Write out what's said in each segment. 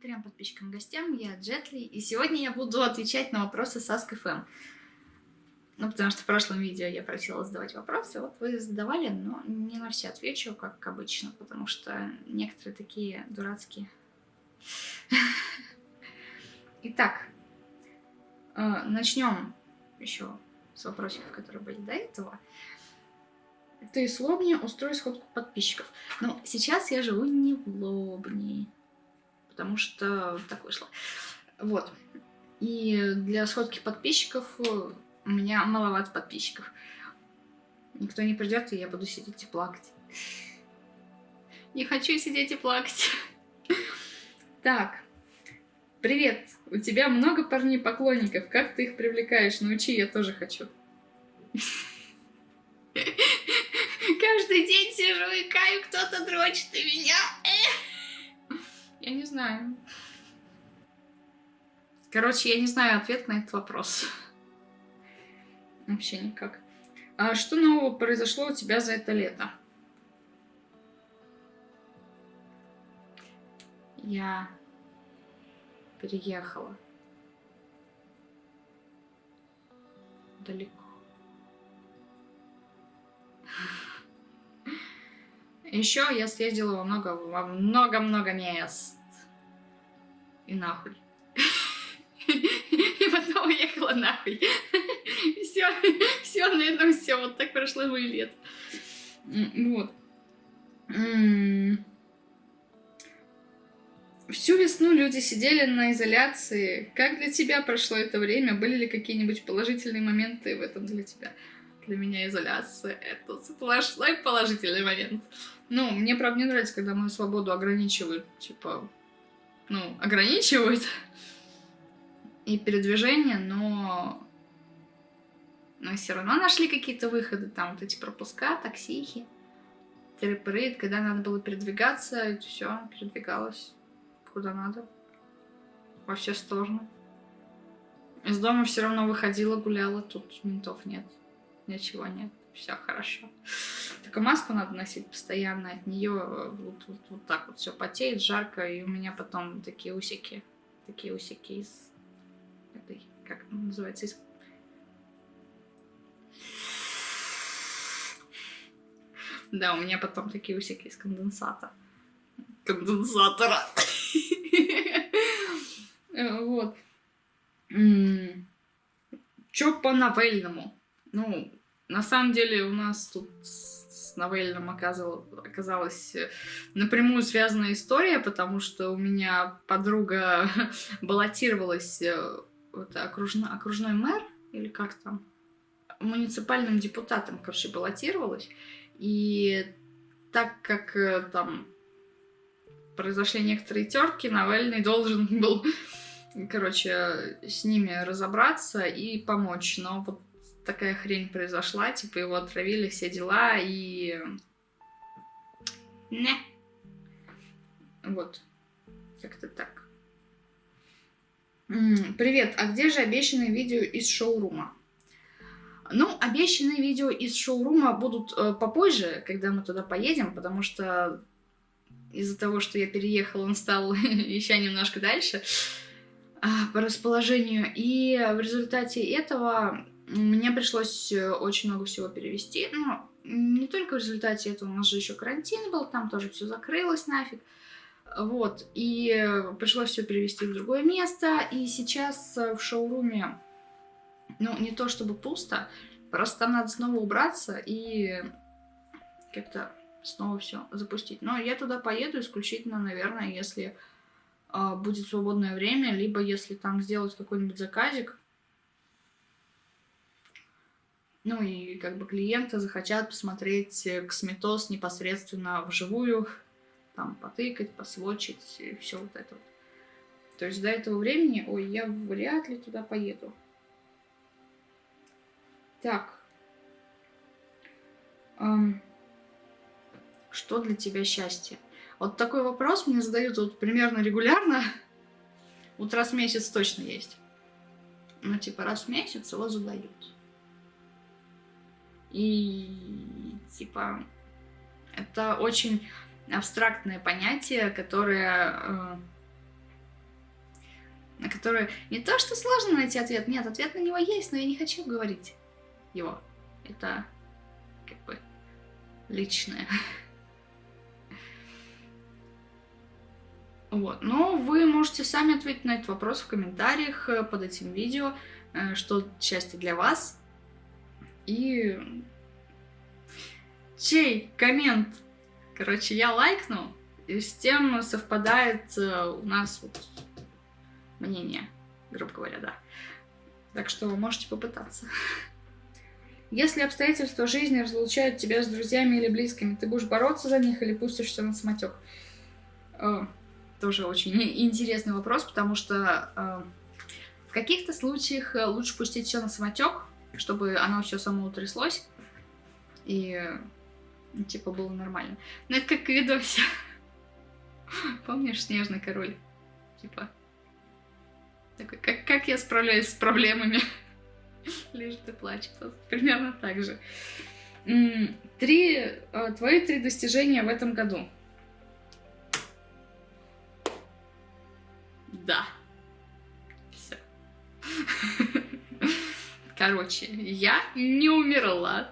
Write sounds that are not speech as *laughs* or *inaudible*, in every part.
Трем подписчикам гостям, я Джетли, и сегодня я буду отвечать на вопросы с Ask.fm. Ну, потому что в прошлом видео я просила задавать вопросы, вот вы задавали, но не на все отвечу, как обычно, потому что некоторые такие дурацкие. Итак, э, начнем еще с вопросиков, которые были до этого. Ты с Лобни устрой сходку подписчиков. Ну, сейчас я живу не в Лобни потому что так вышло. Вот. И для сходки подписчиков у меня маловато подписчиков. Никто не придет, и я буду сидеть и плакать. Не хочу сидеть и плакать. *laughs* Так. Привет. У тебя много парней-поклонников. Как ты их привлекаешь? Научи, я тоже хочу. *laughs* Каждый день сижу и каю, кто-то дрочит и меня. Знаю. Короче, я не знаю ответ на этот вопрос. Вообще никак. А что нового произошло у тебя за это лето? Я переехала далеко. Еще я съездила во много, во много-много мест и нахуй. И потом уехала нахуй. Все, все, на этом все. Вот так прошло мой лет. Вот. Всю весну люди сидели на изоляции. Как для тебя прошло это время? Были ли какие-нибудь положительные моменты в этом для тебя? Для меня изоляция — это сплошной положительный момент. Ну, мне, правда, не нравится, когда мою свободу ограничивают, типа, ну, ограничивают и передвижение, но... Но все равно нашли какие-то выходы, там вот эти пропуска, таксихи, терапрейд, когда надо было передвигаться, все, передвигалось куда надо, во все стороны. Из дома все равно выходила, гуляла, тут ментов нет, ничего нет, все хорошо. Только маску надо носить постоянно, от нее вот, вот, вот так вот все потеет, жарко, и у меня потом такие усики, такие усики из этой, как называется, из... Да, у меня потом такие усики из конденсата. Конденсатора. Э, вот. Чё по новельному? Ну, на самом деле у нас тут новеллом оказал, оказалась э, напрямую связанная история, потому что у меня подруга *laughs* баллотировалась э, вот, окружно, окружной мэр, или как там, муниципальным депутатом, короче, баллотировалась. И так как э, там произошли некоторые терки, Навальный должен *laughs* был, короче, с ними разобраться и помочь. Но вот такая хрень произошла, типа его отравили, все дела, и... Не. Вот. Как-то так. Привет, а где же обещанные видео из шоурума? Ну, обещанные видео из шоурума будут э, попозже, когда мы туда поедем, потому что из-за того, что я переехала, он стал *laughs* еще немножко дальше э, по расположению. И в результате этого мне пришлось э, очень много всего перевести. Ну, не только в результате этого, у нас же еще карантин был, там тоже все закрылось нафиг. Вот, и пришлось все перевести в другое место. И сейчас э, в шоуруме, ну, не то чтобы пусто, просто там надо снова убраться и как-то снова все запустить. Но я туда поеду исключительно, наверное, если э, будет свободное время, либо если там сделать какой-нибудь заказик, ну и как бы клиенты захотят посмотреть косметоз непосредственно вживую, там потыкать, посвочить и все вот это вот. То есть до этого времени, ой, я вряд ли туда поеду. Так. Эм, что для тебя счастье? Вот такой вопрос мне задают вот примерно регулярно. Вот раз в месяц точно есть. Ну, типа раз в месяц его задают. И типа это очень абстрактное понятие, которое э, которое не то, что сложно найти ответ, нет, ответ на него есть, но я не хочу говорить его. Это как бы личное. *laughs* Вот. Но вы можете сами ответить на этот вопрос в комментариях э, под этим видео, э, что счастье для вас. И чей коммент, короче, я лайкну, и с тем совпадает э, у нас вот мнение, грубо говоря, да. Так что можете попытаться. Если обстоятельства жизни разлучают тебя с друзьями или близкими, ты будешь бороться за них или пустишься на самотек? Э, тоже очень *laughs* интересный вопрос, потому что э, в каких-то случаях лучше пустить все на самотек, чтобы оно все само утряслось. И типа было нормально. Но это как видосе. *laughs* Помнишь Снежный король? Типа. Такой, как, как я справляюсь с проблемами? *laughs* Лежит и плачет. Примерно так же. Три, э, твои три достижения в этом году. Короче, я не умерла.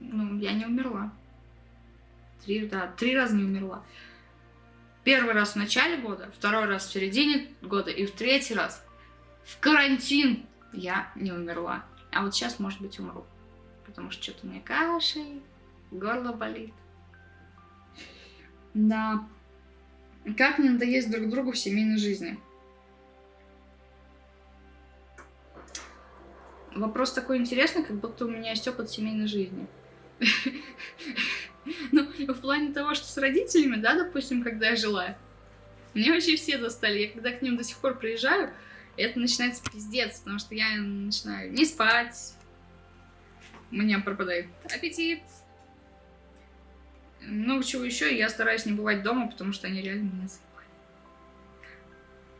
Ну, я не умерла. Три, да, три раза не умерла. Первый раз в начале года, второй раз в середине года и в третий раз в карантин я не умерла. А вот сейчас, может быть, умру. Потому что что-то мне кашель, горло болит. Да. Как не надоесть друг другу в семейной жизни? Вопрос такой интересный, как будто у меня есть опыт семейной жизни. *laughs* Ну, в плане того, что с родителями, да, допустим, когда я жила, мне вообще все достали. Я когда к ним до сих пор приезжаю, это начинается пиздец, потому что я начинаю не спать, у меня пропадает аппетит. Ну, чего еще, я стараюсь не бывать дома, потому что они реально меня.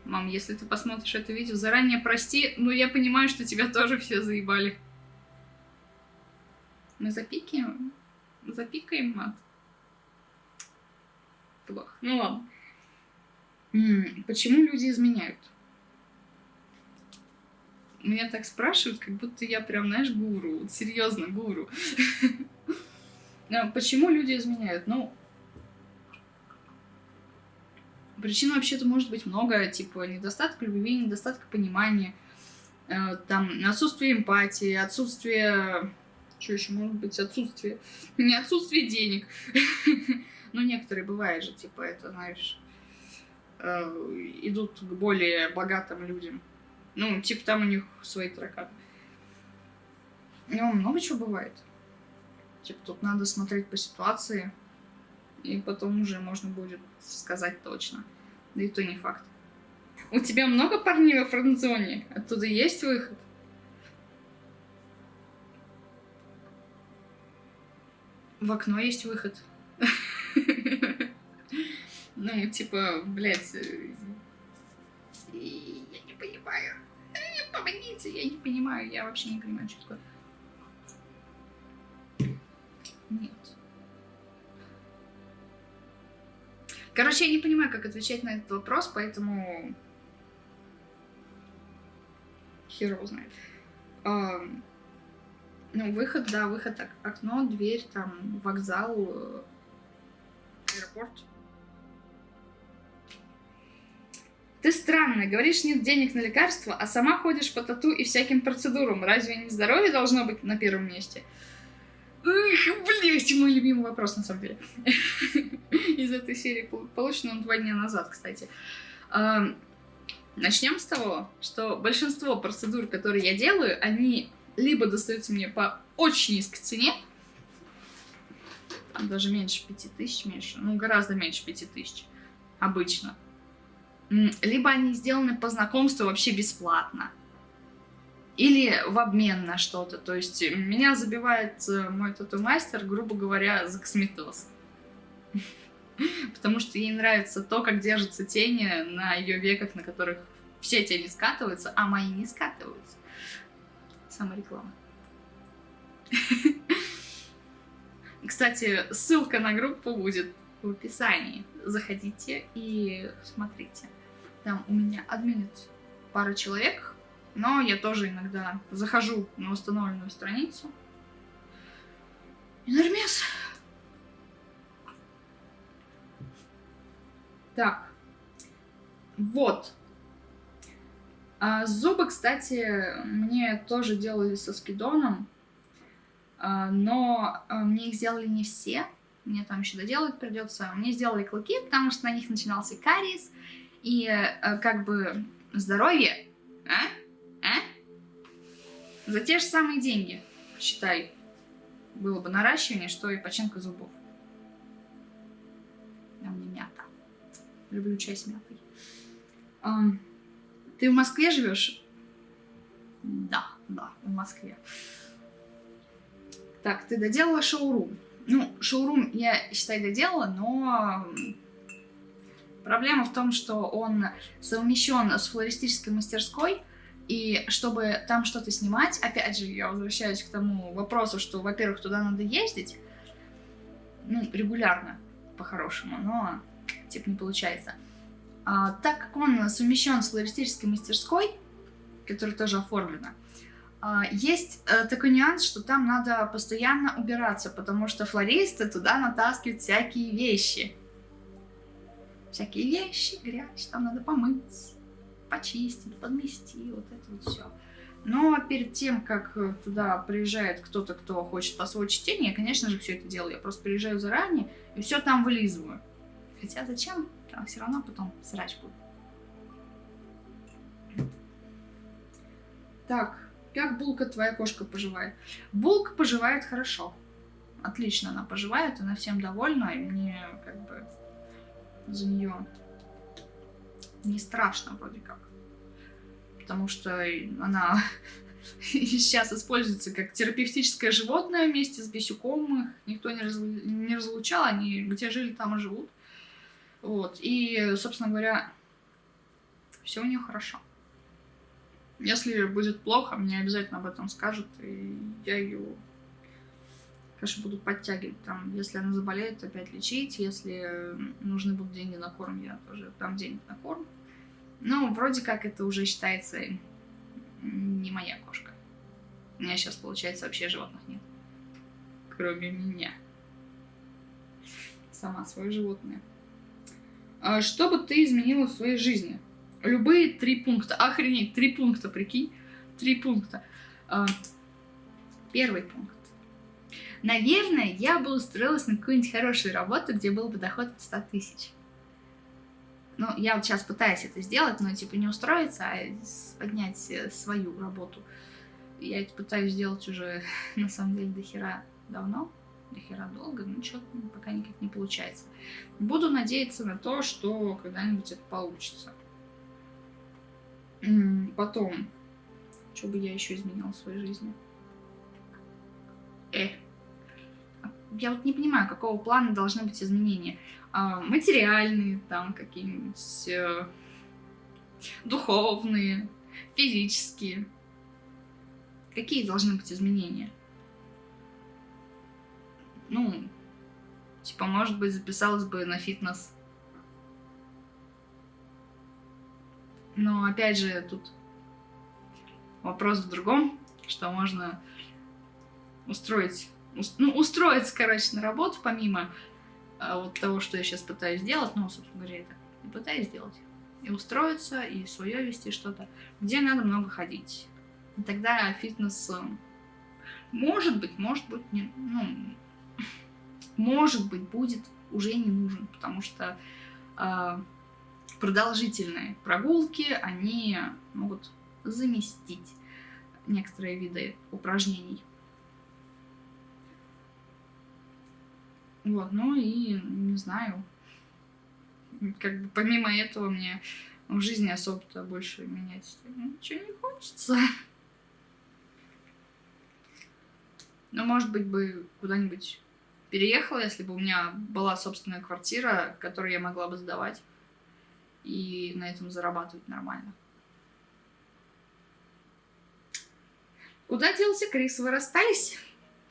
Мам, если ты посмотришь это видео, заранее прости, но я понимаю, что тебя тоже все заебали. Мы запикаем? Запикаем мат? Плохо. Ну ладно. Почему люди изменяют? Меня так спрашивают, как будто я прям, знаешь, гуру. Вот серьезно, гуру. *laughs* Почему люди изменяют? Ну, причин вообще-то может быть много, типа недостаток любви, недостаток понимания, э, там отсутствие эмпатии, отсутствие что еще может быть? Отсутствие. Не отсутствие денег. *laughs* Но некоторые бывает же, типа, это, знаешь, э, идут к более богатым людям. Ну, типа, там у них свои тараканы. Ну, много чего бывает. Типа, тут надо смотреть по ситуации, и потом уже можно будет сказать точно. Да и то не факт. У тебя много парней во френдзоне? Оттуда есть выход? В окно есть выход. *laughs* Ну, типа, блядь, э, я не понимаю. Помогите, я не понимаю, я вообще не понимаю, что такое. Нет. Короче, я не понимаю, как отвечать на этот вопрос, поэтому хер его знает. Ну, выход, да, выход, окно, дверь, там, вокзал, э, аэропорт. Ты странная, говоришь, нет денег на лекарства, а сама ходишь по тату и всяким процедурам. Разве не здоровье должно быть на первом месте? Эх, блять, мой любимый вопрос, на самом деле. *laughs* Из этой серии получен он два дня назад, кстати. Начнем с того, что большинство процедур, которые я делаю, они либо достаются мне по очень низкой цене, там даже меньше 5000, меньше, ну гораздо меньше 5000 обычно, либо они сделаны по знакомству вообще бесплатно, или в обмен на что-то. То есть меня забивает э, мой тату-мастер, грубо говоря, за косметоз. *laughs* Потому что ей нравится то, как держатся тени на ее веках, на которых все тени скатываются, а мои не скатываются. Самореклама. *laughs* Кстати, ссылка на группу будет в описании. заходите и смотрите. Там у меня админит пара человек, но я тоже иногда захожу на установленную страницу. И нормес. Так. Вот. А, зубы, кстати, мне тоже делали со скидоном. А, но а, мне их сделали не все. Мне там еще доделать придется. Мне сделали клыки, потому что на них начинался кариес. И а, как бы здоровье? За те же самые деньги, считай, было бы наращивание, что и починка зубов. А мне мята. Люблю чай с мятой. А, ты в Москве живешь? Да, да, в Москве. Так, ты доделала шоурум. Ну, шоурум я, считай, доделала, но проблема в том, что он совмещен с флористической мастерской, и чтобы там что-то снимать, опять же, я возвращаюсь к тому вопросу, что, во-первых, туда надо ездить, ну, регулярно, по-хорошему, но, типа, не получается. А, так как он совмещен с флористической мастерской, которая тоже оформлена, а, есть э, такой нюанс, что там надо постоянно убираться, потому что флористы туда натаскивают всякие вещи. Всякие вещи, грязь, там надо помыть, почистить, подмести, вот это вот все. Но перед тем, как туда приезжает кто-то, кто хочет посвоить чтение, я, конечно же, все это делаю. Я просто приезжаю заранее и все там вылизываю. Хотя зачем? Там все равно потом срач будет. Так, как Булка, твоя кошка, поживает? Булка поживает хорошо. Отлично она поживает, она всем довольна, и мне как бы за нее не страшно вроде как. Потому что она *laughs* сейчас используется как терапевтическое животное вместе с бесюком. Их никто не, раз... не разлучал, они где жили, там и живут. Вот. И, собственно говоря, все у нее хорошо. Если будет плохо, мне обязательно об этом скажут, и я ее, конечно, буду подтягивать. Там, если она заболеет, опять лечить. Если нужны будут деньги на корм, я тоже дам денег на корм. Ну, вроде как это уже считается не моя кошка. У меня сейчас, получается, вообще животных нет. Кроме меня. Сама свое животное. А что бы ты изменила в своей жизни? Любые три пункта. Охренеть, три пункта, прикинь. Три пункта. А, первый пункт. Наверное, я бы устроилась на какую-нибудь хорошую работу, где был бы доход от 100 тысяч. Ну, я вот сейчас пытаюсь это сделать, но типа не устроиться, а поднять э, свою работу. Я это пытаюсь сделать уже, *laughs* на самом деле, до хера давно, до хера долго, но что-то пока никак не получается. Буду надеяться на то, что когда-нибудь это получится. Потом, что бы я еще изменила в своей жизни? Э, я вот не понимаю, какого плана должны быть изменения. А, материальные, там, какие-нибудь э, духовные, физические. Какие должны быть изменения? Ну, типа, может быть, записалась бы на фитнес Но опять же, тут вопрос в другом, что можно устроить, ну, устроиться, короче, на работу, помимо а, вот того, что я сейчас пытаюсь сделать, ну, собственно говоря, это и пытаюсь сделать. И устроиться, и свое вести что-то, где надо много ходить. И тогда фитнес, э, может быть, может быть, не, ну, *laughs* может быть, будет уже не нужен, потому что э, продолжительные прогулки, они могут заместить некоторые виды упражнений. Вот, ну и не знаю, как бы помимо этого мне в жизни особо-то больше менять ничего не хочется. Ну, может быть, бы куда-нибудь переехала, если бы у меня была собственная квартира, которую я могла бы сдавать и на этом зарабатывать нормально. Куда делся Крис? Вы расстались?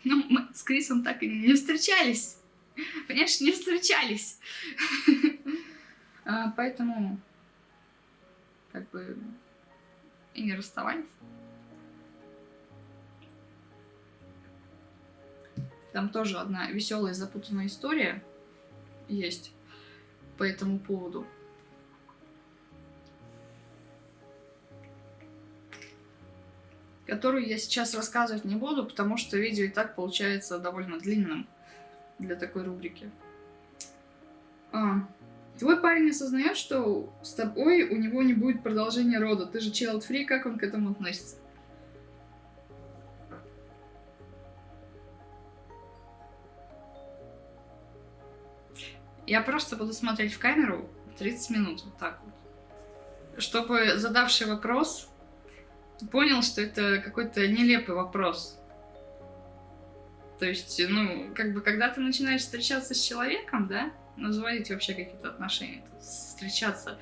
Ну, мы с Крисом так и не встречались. *laughs* Понимаешь, не встречались. *laughs* А, поэтому, как бы, и не расставались. Там тоже одна веселая запутанная история есть по этому поводу. Которую я сейчас рассказывать не буду, потому что видео и так получается довольно длинным для такой рубрики. А, твой парень осознает, что с тобой у него не будет продолжения рода. Ты же child free, как он к этому относится? Я просто буду смотреть в камеру 30 минут, вот так вот. Чтобы задавший вопрос понял, что это какой-то нелепый вопрос. То есть, ну, как бы, когда ты начинаешь встречаться с человеком, да, ну, заводить вообще какие-то отношения, встречаться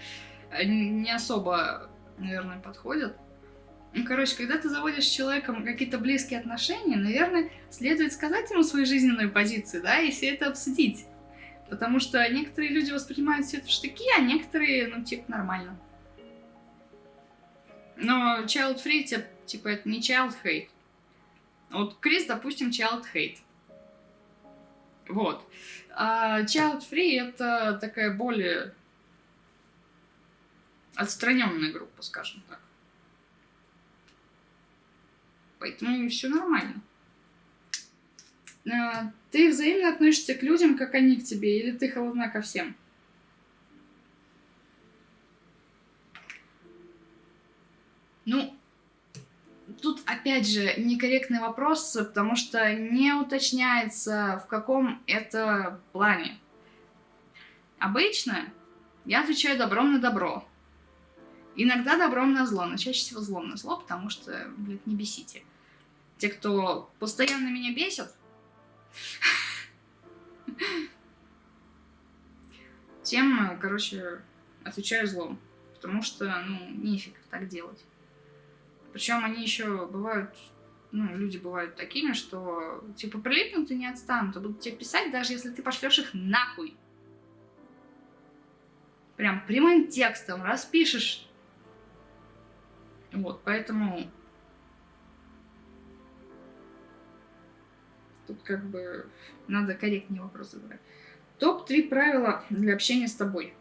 не особо, наверное, подходят. Ну, короче, когда ты заводишь с человеком какие-то близкие отношения, наверное, следует сказать ему свою жизненную позицию, да, и все это обсудить. Потому что некоторые люди воспринимают все это в штыки, а некоторые, ну, типа, нормально. Но child free, типа, это не child hate. Вот Крис, допустим, child hate. Вот. А child free это такая более отстраненная группа, скажем так. Поэтому все нормально. А, ты взаимно относишься к людям, как они к тебе, или ты холодна ко всем? Ну, тут опять же некорректный вопрос, потому что не уточняется, в каком это плане. Обычно я отвечаю добром на добро. Иногда добром на зло, но чаще всего злом на зло, потому что, блядь, не бесите. Те, кто постоянно меня бесит, *laughs* тем, короче, отвечаю злом. Потому что, ну, нефиг так делать. Причем они еще бывают, ну, люди бывают такими, что, типа, прилипнут и не отстанут, а будут тебе писать, даже если ты пошлешь их нахуй. Прям прямым текстом распишешь. Вот, поэтому Тут как бы надо корректнее вопросы задавать. Топ-3 правила для общения с тобой.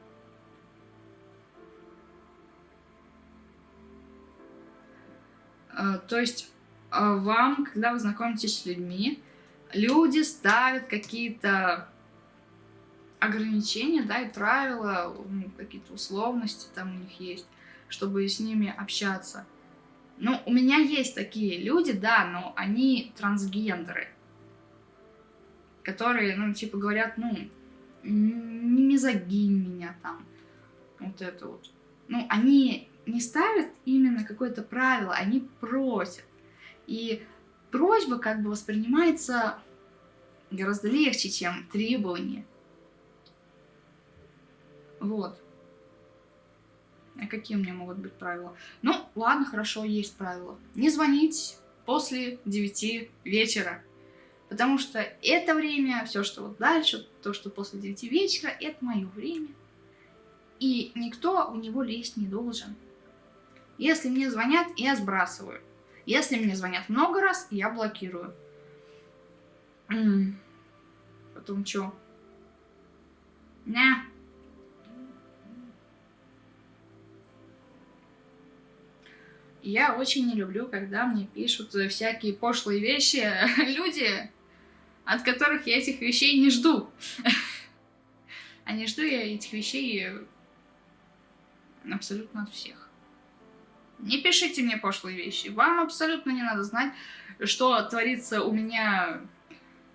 То есть а, вам, когда вы знакомитесь с людьми, люди ставят какие-то ограничения, да, и правила, какие-то условности там у них есть, чтобы с ними общаться. Ну, у меня есть такие люди, да, но они трансгендеры которые, ну, типа, говорят, ну, не мизогинь меня там, вот это вот. Ну, они не ставят именно какое-то правило, они просят. И просьба как бы воспринимается гораздо легче, чем требование. Вот. А какие у меня могут быть правила? Ну, ладно, хорошо, есть правила. Не звонить после 9 вечера. Потому что это время, все, что вот дальше, то, что после 9 вечера, это мое время. И никто в него лезть не должен. Если мне звонят, я сбрасываю. Если мне звонят много раз, я блокирую. Потом что? На. Я очень не люблю, когда мне пишут всякие пошлые вещи *laughs* люди, от которых я этих вещей не жду. *laughs* А не жду я этих вещей абсолютно от всех. Не пишите мне пошлые вещи. Вам абсолютно не надо знать, что творится у меня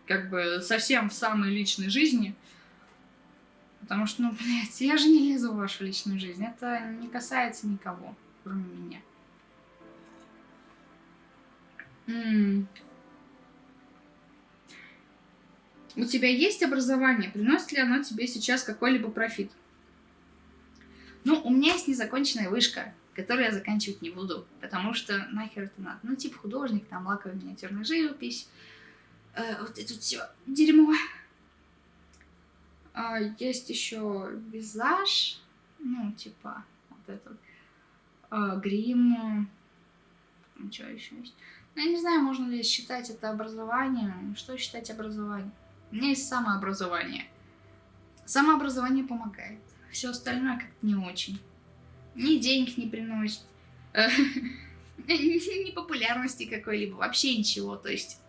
как бы совсем в самой личной жизни. Потому что, ну, блядь, я же не лезу в вашу личную жизнь. Это не касается никого, кроме меня. У тебя есть образование? Приносит ли оно тебе сейчас какой-либо профит? Ну, у меня есть незаконченная вышка, которую я заканчивать не буду, потому что нахер это надо. Ну, типа художник, там, лаковая миниатюрная живопись, э, вот это все дерьмо. А, есть еще визаж, Ну, типа, вот этот э, грим. Что еще есть? Ну, я не знаю, можно ли считать это образованием. Что считать образованием? У меня есть самообразование. Самообразование помогает. Все остальное как-то не очень. Ни денег не приносит. *laughs* Ни популярности какой-либо. Вообще ничего. То есть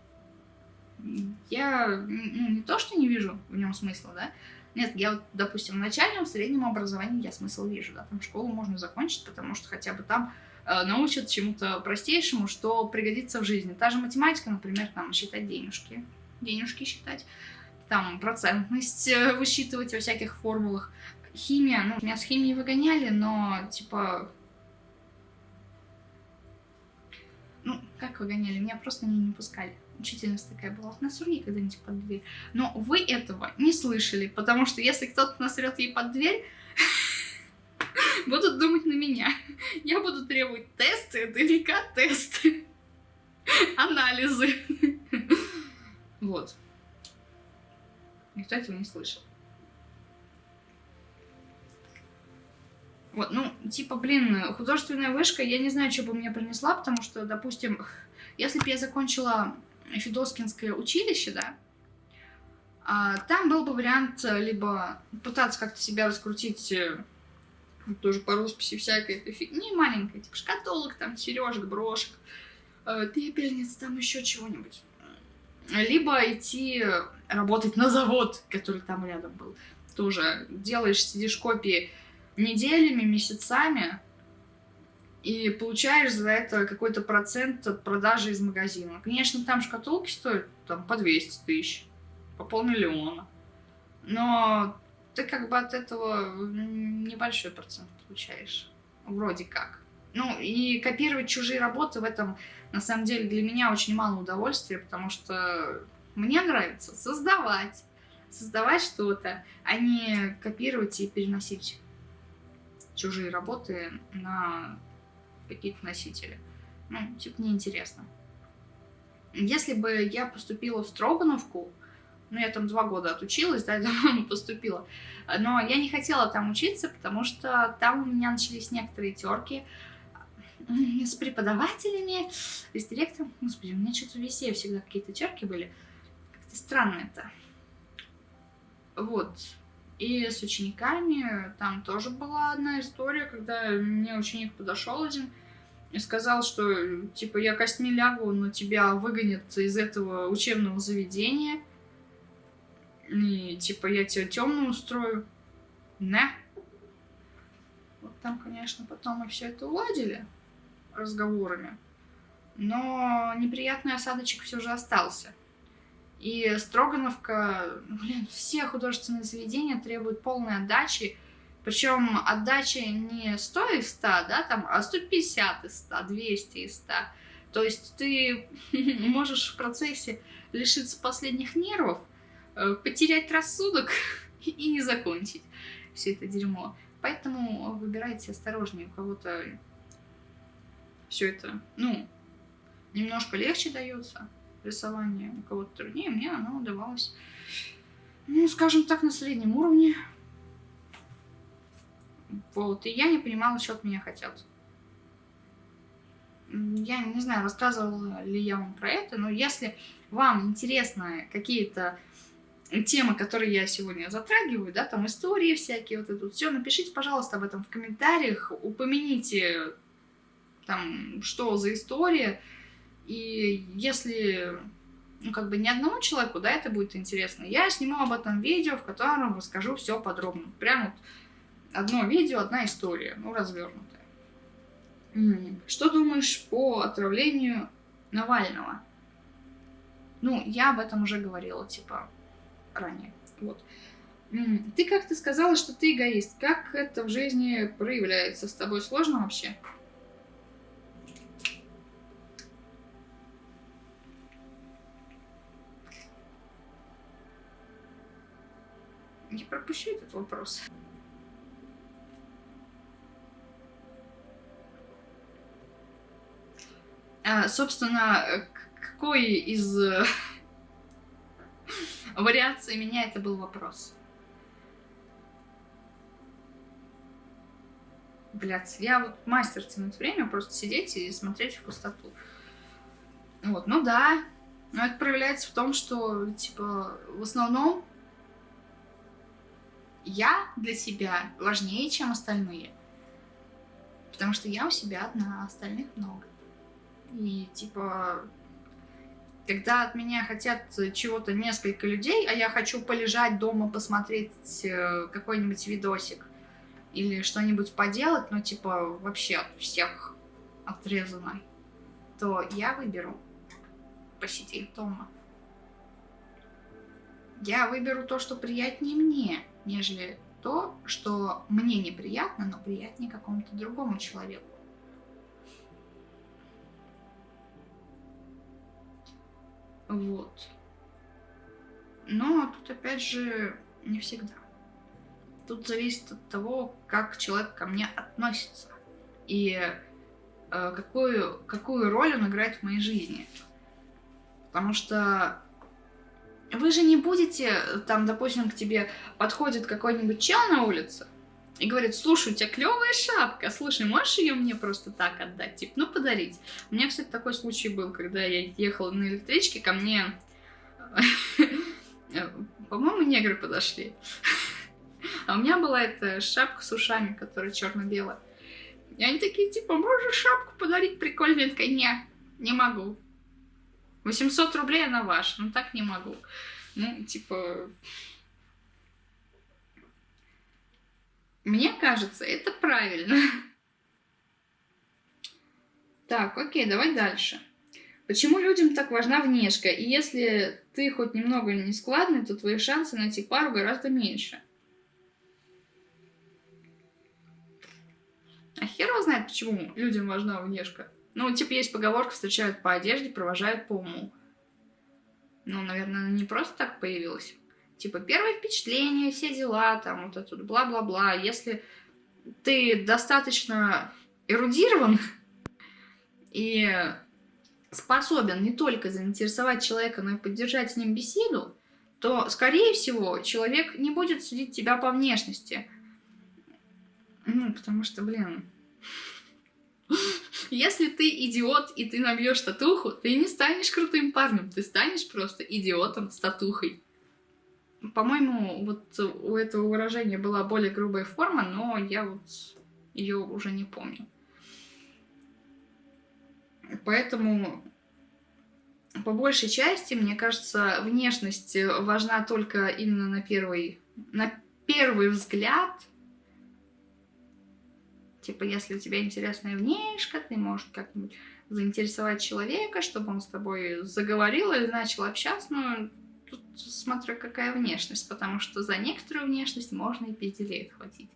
я ну, не то, что не вижу в нем смысла, да, нет, я вот, допустим, в начальном, в среднем образовании я смысл вижу, да, там школу можно закончить, потому что хотя бы там э, научат чему-то простейшему, что пригодится в жизни. Та же математика, например, там считать денежки, денежки считать, там процентность э, высчитывать во всяких формулах. Химия, ну, меня с химией выгоняли, но, типа, ну, как выгоняли, меня просто не, не пускали учительница такая была, насруни когда-нибудь под дверь. Но вы этого не слышали, потому что если кто-то насрет ей под дверь, *laughs* будут думать на меня. Я буду требовать тесты, ДНК тесты, *laughs* анализы. *laughs* Вот. Никто этого не слышал. Вот, ну, типа, блин, художественная вышка, я не знаю, что бы мне принесла, потому что, допустим, если бы я закончила Федоскинское училище, да, а, там был бы вариант э, либо пытаться как-то себя раскрутить э, тоже по росписи всякой этой фигни маленькой, типа шкатулок, там, сережек, брошек, э, пепельниц, там еще чего-нибудь. Либо идти работать на завод, который там рядом был. Тоже делаешь, сидишь копии неделями, месяцами, и получаешь за это какой-то процент от продажи из магазина. Конечно, там шкатулки стоят там по 200 тысяч, по полмиллиона. Но ты как бы от этого небольшой процент получаешь. Вроде как. Ну, и копировать чужие работы в этом, на самом деле, для меня очень мало удовольствия, потому что мне нравится создавать. Создавать что-то, а не копировать и переносить чужие работы на какие-то носители. Ну, типа, неинтересно. Если бы я поступила в Строгановку, ну, я там два года отучилась, да, *laughs* поступила, но я не хотела там учиться, потому что там у меня начались некоторые терки с преподавателями, с директором. Господи, у меня что-то везде всегда какие-то терки были. Как-то странно это. Вот. И с учениками там тоже была одна история, когда мне ученик подошел один и сказал, что типа я костьми лягу, но тебя выгонят из этого учебного заведения. И типа я тебя темную устрою. На. Вот там, конечно, потом мы все это уладили разговорами. Но неприятный осадочек все же остался. И Строгановка, блин, все художественные заведения требуют полной отдачи. Причем отдача не 100 из 100, да, там, а 150 из 100, 200 из 100. То есть ты *laughs* можешь в процессе лишиться последних нервов, э, потерять рассудок *laughs* и не закончить все это дерьмо. Поэтому выбирайте осторожнее, у кого-то все это, ну, немножко легче дается рисование у кого-то труднее, мне оно удавалось, ну, скажем так, на среднем уровне. Вот, и я не понимала, что от меня хотят. Я не знаю, рассказывала ли я вам про это, но если вам интересны какие-то темы, которые я сегодня затрагиваю, да, там истории всякие, вот это вот все, напишите, пожалуйста, об этом в комментариях, упомяните там, что за история, и если, ну, как бы ни одному человеку, да, это будет интересно, я сниму об этом видео, в котором расскажу все подробно. Прям вот одно видео, одна история, ну, развернутая. Что думаешь по отравлению Навального? Ну, я об этом уже говорила, типа, ранее. Вот. Ты как-то сказала, что ты эгоист. Как это в жизни проявляется? С тобой сложно вообще? Не пропущу этот вопрос. А, собственно, какой из э, *laughs* вариаций меня это был вопрос? Блядь, я вот мастер тянуть время, просто сидеть и смотреть в пустоту. Вот, ну да. Но это проявляется в том, что, типа, в основном я для себя важнее, чем остальные. Потому что я у себя одна, а остальных много. И, типа, когда от меня хотят чего-то несколько людей, а я хочу полежать дома, посмотреть э, какой-нибудь видосик или что-нибудь поделать, ну, типа, вообще от всех отрезанной, то я выберу посидеть дома. Я выберу то, что приятнее мне, нежели то, что мне неприятно, но приятнее какому-то другому человеку. Вот. Но тут опять же не всегда. Тут зависит от того, как человек ко мне относится и э, какую, какую роль он играет в моей жизни. Потому что вы же не будете, там, допустим, к тебе подходит какой-нибудь чел на улице и говорит, слушай, у тебя клевая шапка, слушай, можешь ее мне просто так отдать, типа, ну, подарить. У меня, кстати, такой случай был, когда я ехала на электричке, ко мне, *laughs* по-моему, негры подошли. А у меня была эта шапка с ушами, которая черно-белая. И они такие, типа, можешь шапку подарить прикольную? Я такая, не, не могу. 800 рублей она ваша, ну так не могу. Ну, типа... Мне кажется, это правильно. Так, окей, давай дальше. Почему людям так важна внешка? И если ты хоть немного не складный, то твои шансы найти пару гораздо меньше. А хер его знает, почему людям важна внешка. Ну, типа, есть поговорка, встречают по одежде, провожают по уму. Ну, наверное, она не просто так появилась. Типа, первое впечатление, все дела, там, вот это бла-бла-бла. Если ты достаточно эрудирован и способен не только заинтересовать человека, но и поддержать с ним беседу, то, скорее всего, человек не будет судить тебя по внешности. Ну, потому что, блин, если ты идиот и ты набьешь татуху, ты не станешь крутым парнем, ты станешь просто идиотом с татухой. По-моему, вот у этого выражения была более грубая форма, но я вот ее уже не помню. Поэтому по большей части, мне кажется, внешность важна только именно на первый, на первый взгляд, Типа, если у тебя интересная внешка, ты можешь как-нибудь заинтересовать человека, чтобы он с тобой заговорил или начал общаться, но тут смотря какая внешность, потому что за некоторую внешность можно и пизделей отхватить.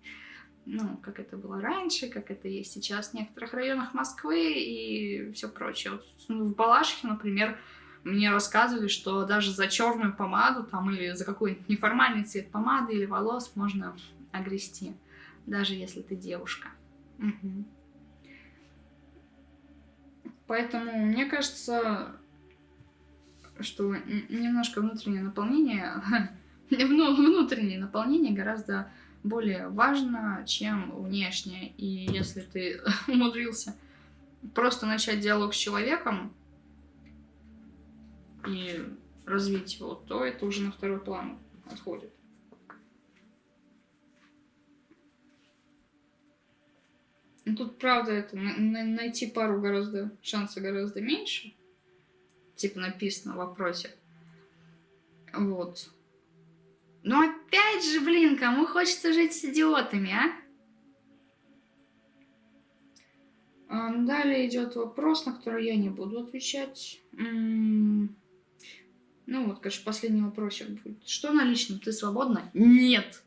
Ну, как это было раньше, как это есть сейчас в некоторых районах Москвы и все прочее. Вот, ну, в Балашихе, например, мне рассказывали, что даже за черную помаду там или за какой-нибудь неформальный цвет помады или волос можно огрести, даже если ты девушка. Угу. Поэтому мне кажется, что немножко внутреннее наполнение, *laughs* внутреннее наполнение гораздо более важно, чем внешнее. И если ты *laughs* умудрился просто начать диалог с человеком и развить его, то это уже на второй план отходит. Ну, тут, правда, это найти пару гораздо, шанса гораздо меньше. Типа написано в вопросе. Вот. Но опять же, блин, кому хочется жить с идиотами, а? далее идет вопрос, на который я не буду отвечать. Ну вот, конечно, последний вопросик будет. Что на личном? Ты свободна? Нет.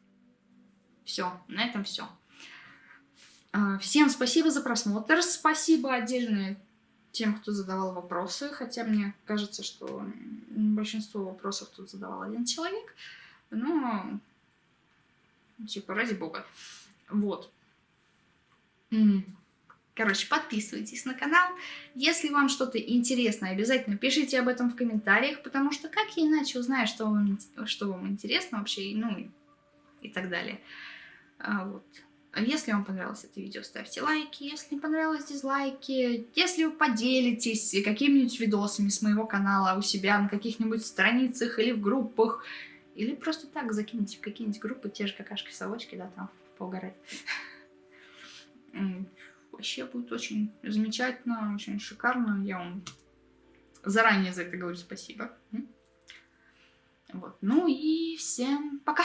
Все, на этом все. А, всем спасибо за просмотр. Спасибо отдельно тем, кто задавал вопросы, хотя мне кажется, что большинство вопросов тут задавал один человек. Но, типа, ради бога. Вот. Короче, подписывайтесь на канал. Если вам что-то интересно, обязательно пишите об этом в комментариях, потому что как я иначе узнаю, что вам, что вам интересно вообще, ну и так далее. А, вот. Если вам понравилось это видео, ставьте лайки. Если не понравилось, дизлайки. Если вы поделитесь какими-нибудь видосами с моего канала у себя на каких-нибудь страницах или в группах, или просто так закиньте в какие-нибудь группы, те же какашки-совочки, да, там поугарать. Вообще будет очень замечательно, очень шикарно. Я вам заранее за это говорю спасибо. Вот. Ну и всем пока!